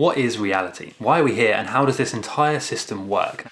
What is reality? Why are we here and how does this entire system work?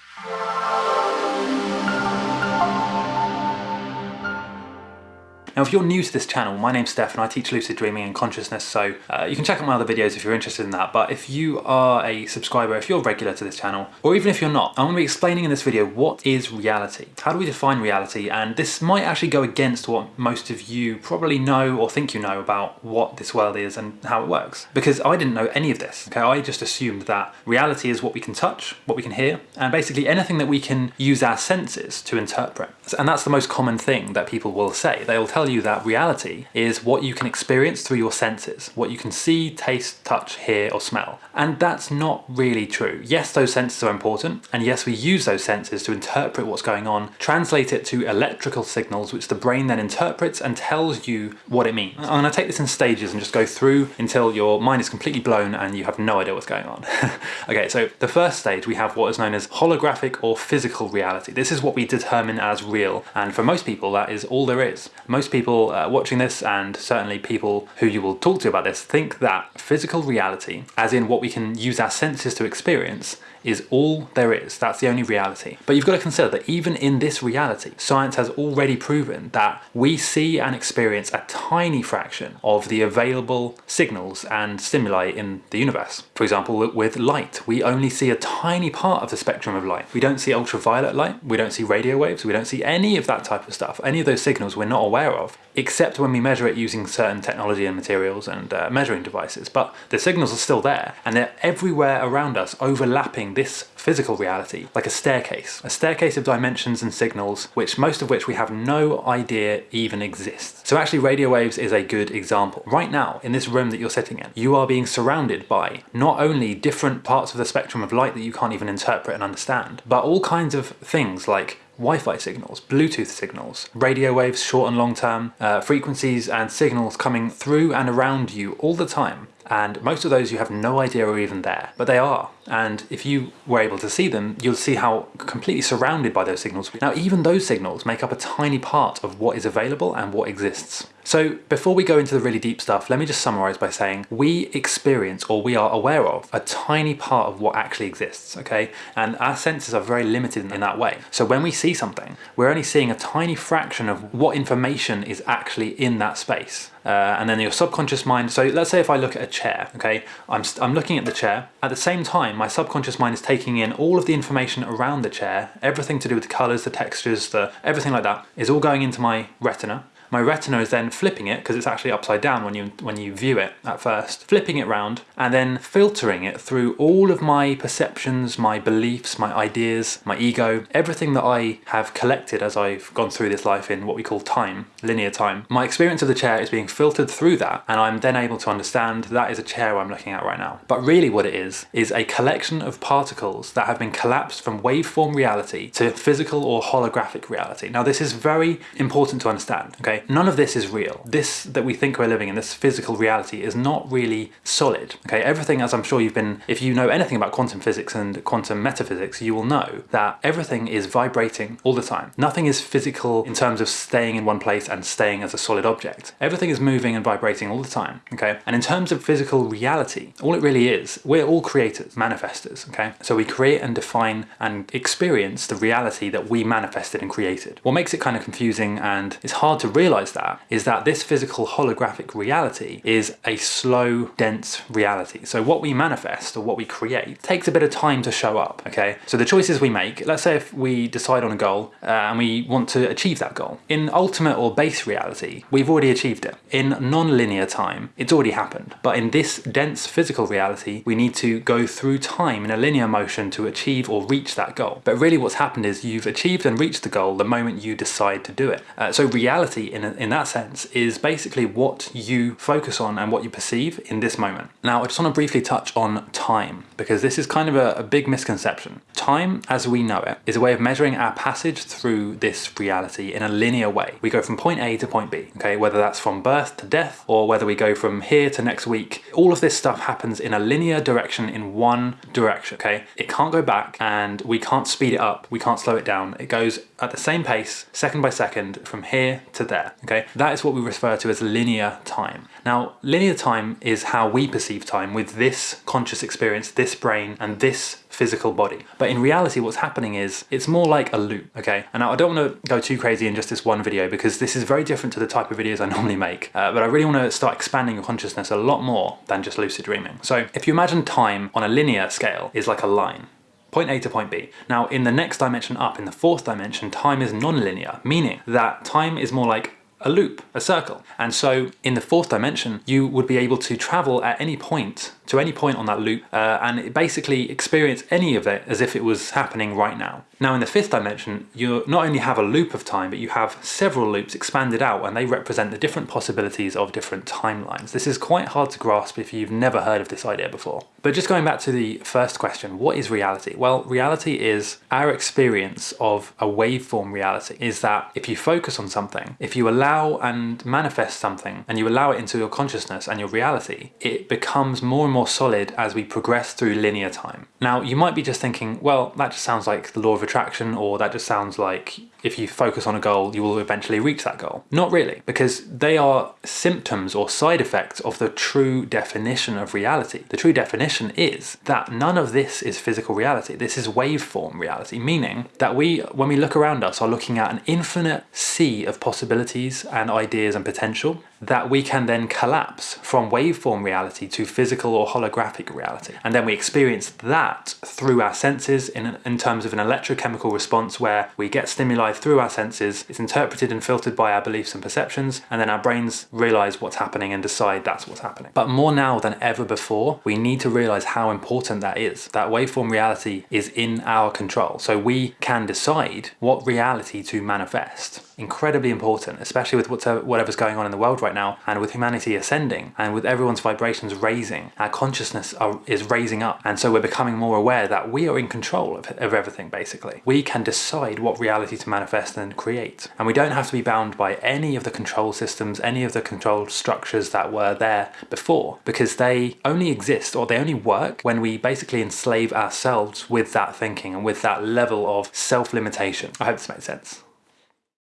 Now if you're new to this channel, my name's Steph and I teach lucid dreaming and consciousness so uh, you can check out my other videos if you're interested in that but if you are a subscriber, if you're regular to this channel or even if you're not, I'm going to be explaining in this video what is reality. How do we define reality and this might actually go against what most of you probably know or think you know about what this world is and how it works because I didn't know any of this. Okay, I just assumed that reality is what we can touch, what we can hear and basically anything that we can use our senses to interpret. And that's the most common thing that people will say. They'll tell you that reality is what you can experience through your senses, what you can see, taste, touch, hear or smell. And that's not really true. Yes, those senses are important, and yes, we use those senses to interpret what's going on, translate it to electrical signals, which the brain then interprets and tells you what it means. I'm gonna take this in stages and just go through until your mind is completely blown and you have no idea what's going on. okay, so the first stage, we have what is known as holographic or physical reality. This is what we determine as real, and for most people, that is all there is. Most people people uh, watching this and certainly people who you will talk to about this think that physical reality, as in what we can use our senses to experience, is all there is. That's the only reality. But you've got to consider that even in this reality, science has already proven that we see and experience a tiny fraction of the available signals and stimuli in the universe. For example, with light, we only see a tiny part of the spectrum of light. We don't see ultraviolet light, we don't see radio waves, we don't see any of that type of stuff. Any of those signals we're not aware of, except when we measure it using certain technology and materials and uh, measuring devices. But the signals are still there and they're everywhere around us overlapping this physical reality, like a staircase. A staircase of dimensions and signals, which most of which we have no idea even exists. So actually radio waves is a good example. Right now, in this room that you're sitting in, you are being surrounded by not only different parts of the spectrum of light that you can't even interpret and understand, but all kinds of things like Wi-Fi signals, Bluetooth signals, radio waves short and long term, uh, frequencies and signals coming through and around you all the time and most of those you have no idea are even there, but they are. And if you were able to see them, you'll see how completely surrounded by those signals. Now, even those signals make up a tiny part of what is available and what exists. So before we go into the really deep stuff, let me just summarize by saying we experience or we are aware of a tiny part of what actually exists, okay? And our senses are very limited in that way. So when we see something, we're only seeing a tiny fraction of what information is actually in that space. Uh, and then your subconscious mind, so let's say if I look at a chair, okay, I'm, I'm looking at the chair, at the same time my subconscious mind is taking in all of the information around the chair, everything to do with the colours, the textures, the everything like that, is all going into my retina, my retina is then flipping it, because it's actually upside down when you, when you view it at first, flipping it round and then filtering it through all of my perceptions, my beliefs, my ideas, my ego, everything that I have collected as I've gone through this life in what we call time, linear time. My experience of the chair is being filtered through that and I'm then able to understand that is a chair I'm looking at right now. But really what it is, is a collection of particles that have been collapsed from waveform reality to physical or holographic reality. Now this is very important to understand, okay? None of this is real. This that we think we're living in, this physical reality, is not really solid. Okay, everything, as I'm sure you've been, if you know anything about quantum physics and quantum metaphysics, you will know that everything is vibrating all the time. Nothing is physical in terms of staying in one place and staying as a solid object. Everything is moving and vibrating all the time, okay? And in terms of physical reality, all it really is, we're all creators, manifestors, okay? So we create and define and experience the reality that we manifested and created. What makes it kind of confusing and it's hard to realize realize that is that this physical holographic reality is a slow, dense reality. So what we manifest or what we create takes a bit of time to show up, okay? So the choices we make, let's say if we decide on a goal uh, and we want to achieve that goal. In ultimate or base reality, we've already achieved it. In non-linear time, it's already happened. But in this dense physical reality, we need to go through time in a linear motion to achieve or reach that goal. But really what's happened is you've achieved and reached the goal the moment you decide to do it. Uh, so reality in, in that sense is basically what you focus on and what you perceive in this moment. Now I just want to briefly touch on time because this is kind of a, a big misconception. Time as we know it is a way of measuring our passage through this reality in a linear way. We go from point A to point B, okay, whether that's from birth to death or whether we go from here to next week. All of this stuff happens in a linear direction in one direction, okay? It can't go back and we can't speed it up, we can't slow it down. It goes at the same pace, second by second, from here to there. Okay? That is what we refer to as linear time. Now, linear time is how we perceive time with this conscious experience, this brain, and this physical body. But in reality, what's happening is it's more like a loop, okay? And I don't want to go too crazy in just this one video because this is very different to the type of videos I normally make. Uh, but I really want to start expanding your consciousness a lot more than just lucid dreaming. So if you imagine time on a linear scale is like a line, point A to point B. Now in the next dimension up, in the fourth dimension, time is non-linear, meaning that time is more like a loop, a circle. And so in the fourth dimension, you would be able to travel at any point to any point on that loop uh, and basically experience any of it as if it was happening right now. Now in the fifth dimension, you not only have a loop of time, but you have several loops expanded out and they represent the different possibilities of different timelines. This is quite hard to grasp if you've never heard of this idea before. But just going back to the first question, what is reality? Well, reality is our experience of a waveform reality is that if you focus on something, if you allow and manifest something and you allow it into your consciousness and your reality, it becomes more and more more solid as we progress through linear time. Now, you might be just thinking, well, that just sounds like the law of attraction, or that just sounds like if you focus on a goal, you will eventually reach that goal. Not really, because they are symptoms or side effects of the true definition of reality. The true definition is that none of this is physical reality. This is waveform reality, meaning that we, when we look around us, are looking at an infinite sea of possibilities and ideas and potential that we can then collapse from waveform reality to physical or holographic reality. And then we experience that through our senses in, in terms of an electrochemical response where we get stimuli through our senses, it's interpreted and filtered by our beliefs and perceptions, and then our brains realize what's happening and decide that's what's happening. But more now than ever before, we need to realize how important that is. That waveform reality is in our control. So we can decide what reality to manifest incredibly important, especially with uh, whatever's going on in the world right now and with humanity ascending and with everyone's vibrations raising, our consciousness are, is raising up. And so we're becoming more aware that we are in control of, of everything, basically. We can decide what reality to manifest and create. And we don't have to be bound by any of the control systems, any of the control structures that were there before, because they only exist or they only work when we basically enslave ourselves with that thinking and with that level of self-limitation. I hope this makes sense.